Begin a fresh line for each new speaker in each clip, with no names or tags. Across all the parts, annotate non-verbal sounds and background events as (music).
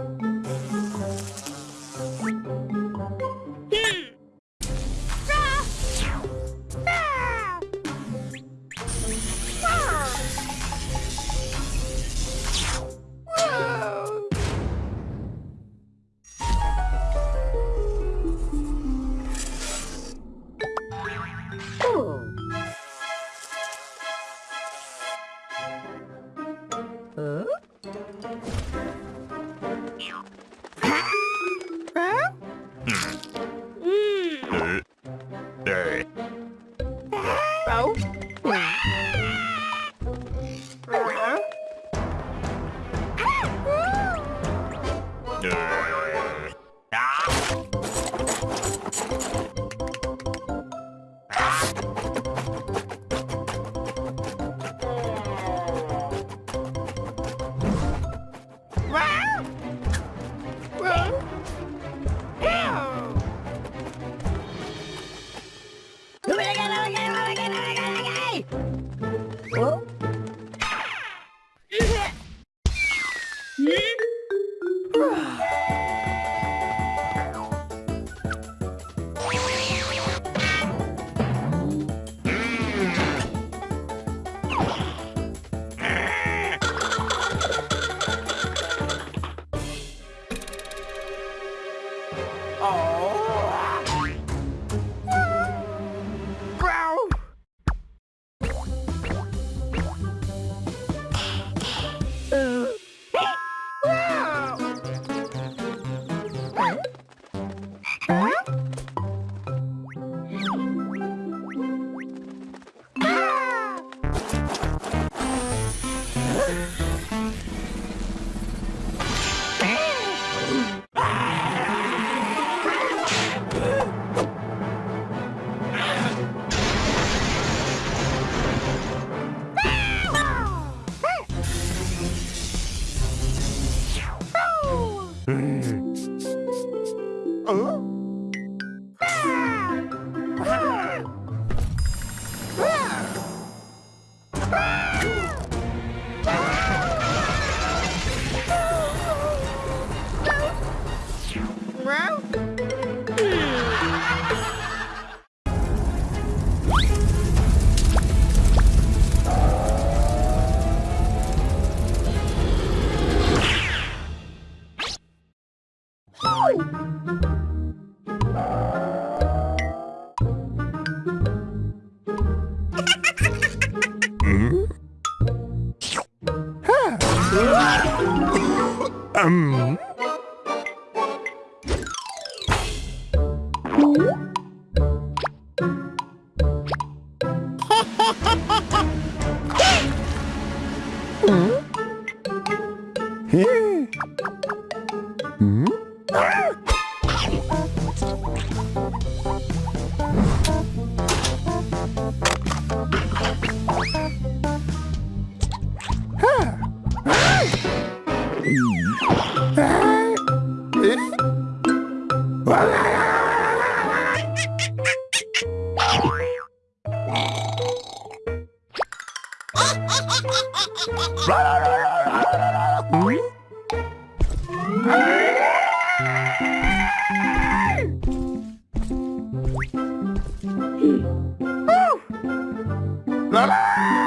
Oh. No. um, La hum? la!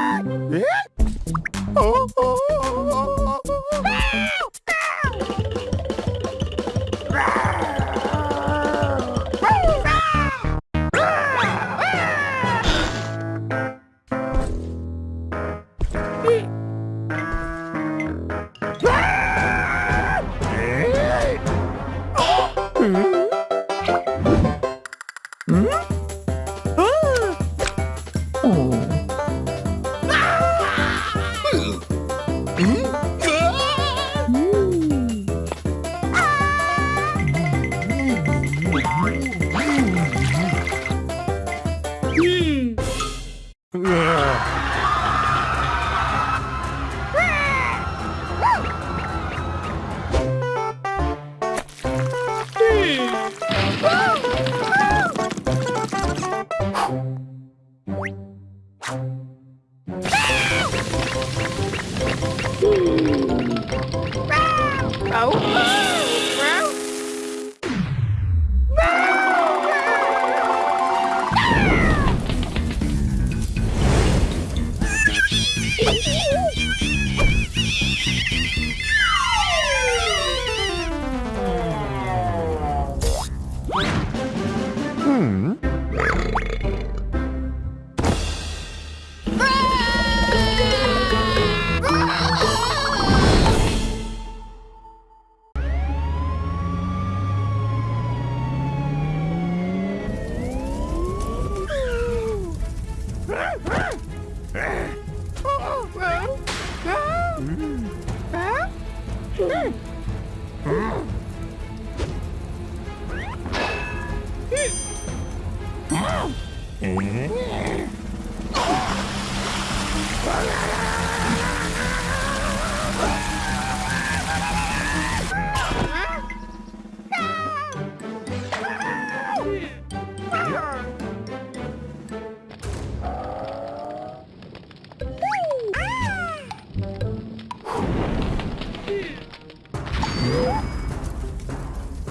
Yeah. (laughs)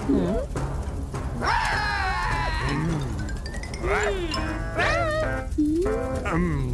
ừ. ừ. ừ.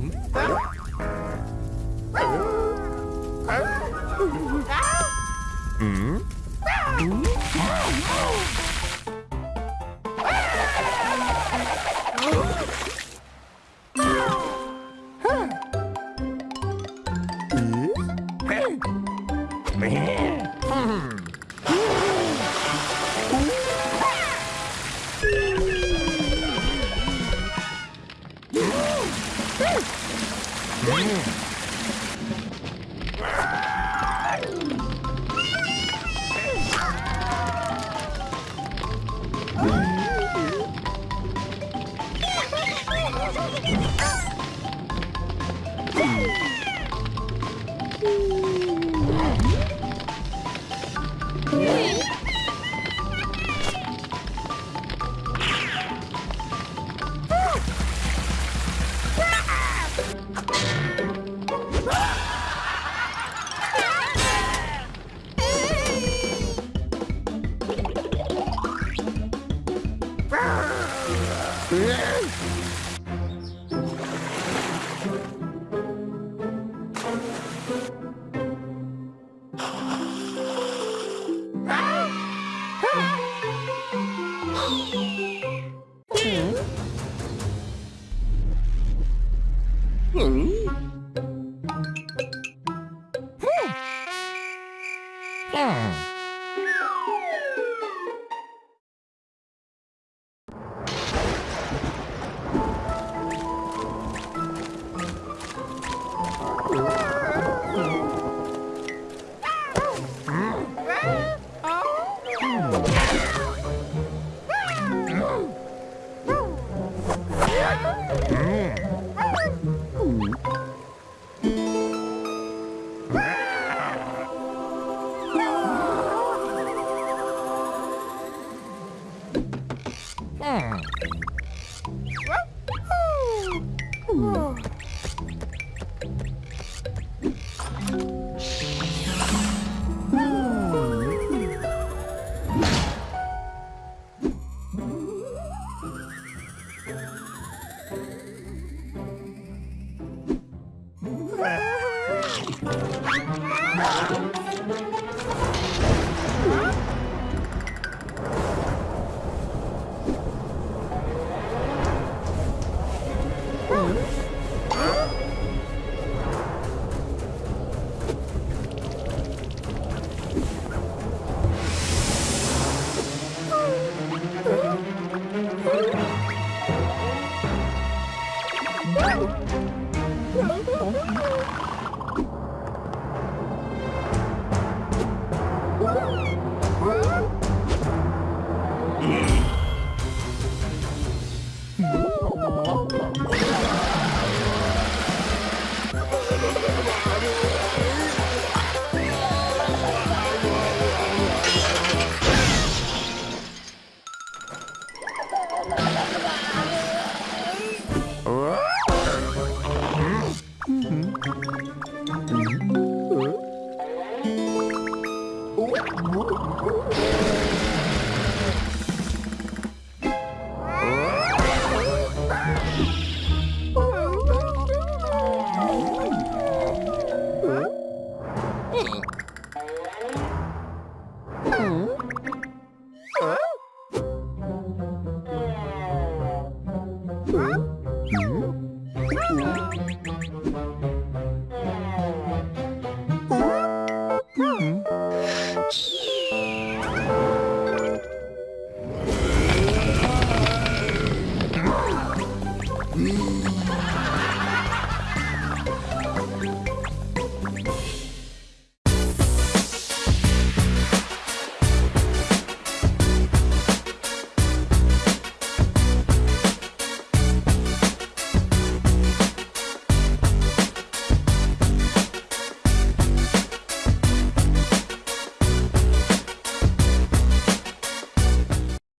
Yeah. Whoa.